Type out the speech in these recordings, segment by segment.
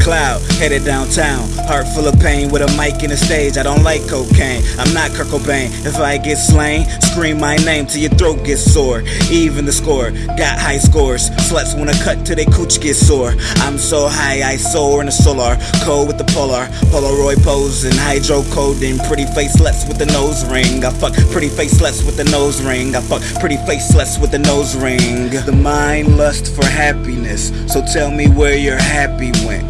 cloud, headed downtown. Heart full of pain with a mic in the stage. I don't like cocaine. I'm not Kurt Cobain. If I get slain, scream my name till your throat gets sore. Even the score, got high scores. Sluts wanna cut till they cooch get sore. I'm so high, I soar in the solar. Cold with the polar. Polaroid pose and hydrocodone. Pretty face with the nose ring. I fuck pretty face with the nose ring. I fuck pretty face with the nose ring. The mind lust for happiness. So tell me where your happy went.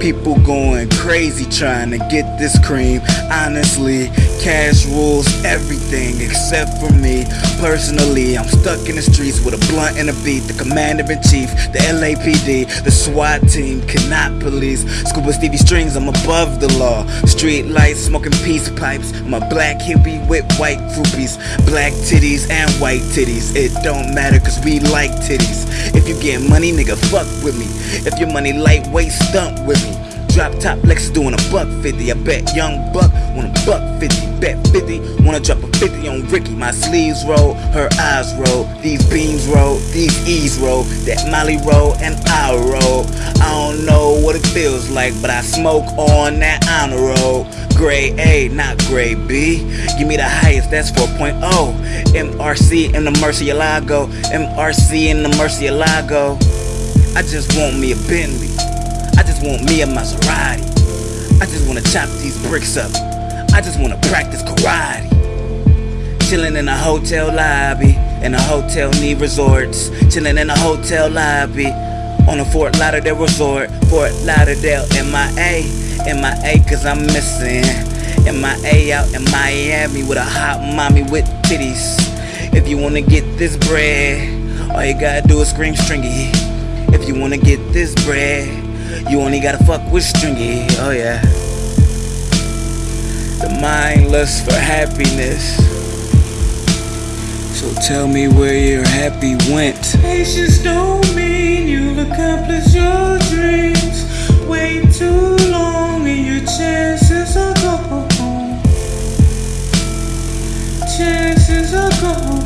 People going crazy trying to get this cream. Honestly, cash rules everything except for me. Personally, I'm stuck in the streets with a blunt and a beat. The commander in chief, the LAPD, the SWAT team cannot police. Scuba Stevie strings, I'm above the law. Street lights, smoking peace pipes. I'm a black hippie with white groupies. Black titties and white titties. It don't matter cause we like titties. If you get money, nigga, fuck with me. If your money lightweight, stump with me. Drop top Lexus doing a buck 50. I bet young buck want a buck 50. Bet 50, wanna drop a 50 on Ricky. My sleeves roll, her eyes roll. These beams roll, these E's roll. That Molly roll and I roll. I don't know what it feels like, but I smoke on that honor roll. Grade A, not grade B. Give me the highest, that's 4.0. MRC in the Murcielago. MRC in the Murcielago. I just want me a Bentley. I just want me a Maserati. I just wanna chop these bricks up. I just wanna practice karate. Chillin' in a hotel lobby, in a hotel need resorts. Chillin' in a hotel lobby, on a Fort Lauderdale resort. Fort Lauderdale, MIA, MIA, cause I'm missing. MIA out in Miami with a hot mommy with titties. If you wanna get this bread, all you gotta do is scream stringy. If you wanna get this bread, you only gotta fuck with stringy, oh yeah. The mind lusts for happiness. So tell me where your happy went. Patience don't mean you'll accomplish your dreams. Wait too long and your chances are gone. Chances are gone.